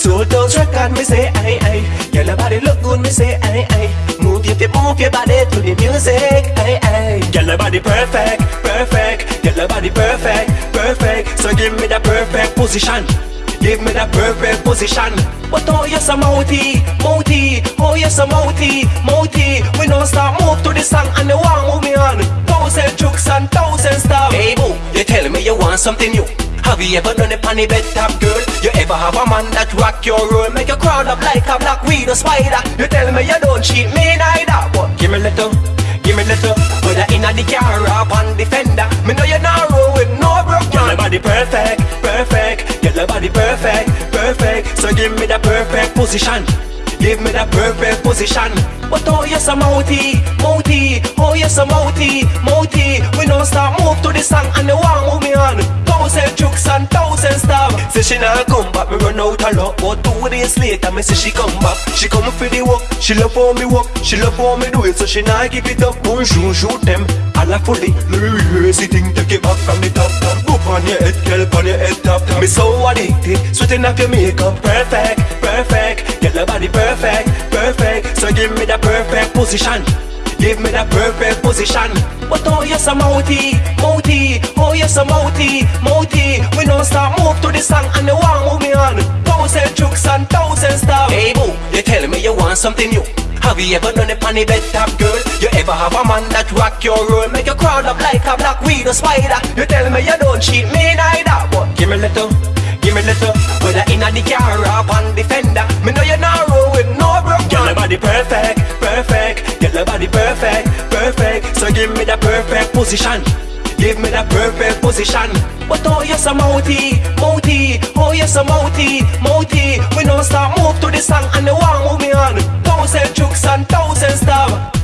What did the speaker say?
sold those record, me say aye aye. Girl, your body look good, me say aye aye. Move your feet, move your body to the music, aye aye. Girl, your body perfect, perfect. Girl, your body perfect, perfect. So give me the perfect position. Give me the perfect position. But oh yes, I'm outy, mouty. Oh yes, I'm mouty. We don't stop move to the song and the one move me on. Thousand jokes and thousand stuff. Hey boo, you tell me you want something new. Have you ever done it on the bed top girl? You ever have a man that rock your world? Make you crawl up like a black widow spider. You tell me you don't cheat me neither But give me a little, give me a little. Whether in a the car or on the fender Me know you're not roll with no broke your body perfect, perfect. Your body perfect, perfect. So give me the perfect position. Give me the perfect position. But oh yes I'm outy, mouty Oh yes I'm outy, mouty We don't stop move to the song and the one Say she not come back, me run out of luck But two days later, me say she come back. She come for the work, she love how me work She love how me do it, so she not give it up. Bonjour, shoot them, all a fully Me rehearse the thing, take it back from the top Go on your head, girl, on your head top Me so addicted, sweating off your makeup. Perfect, perfect, get your body perfect, perfect. So give me the perfect position Give me the perfect position. But oh yes I'm outy, mouty Oh yes I'm outy, mouty We don't stop move to the song and the one move me on. Thousand jokes and thousand stuff. Hey boo, you tell me you want something new. Have you ever done it on bed top girl? You ever have a man that rock your world Make you crawl up like a black widow spider? You tell me you don't cheat me neither But give me a little, give me a little. Whether in a the car or on the fender Me know you're not roll with no broke. Girl, your body perfect, perfect. Girl, your body perfect, Give me the perfect position. Give me the perfect position. But oh yes I'm outy, outy Oh yes I'm outy, outy We don't stop move to the song and the one move me on. Thousand jukes and thousand stars.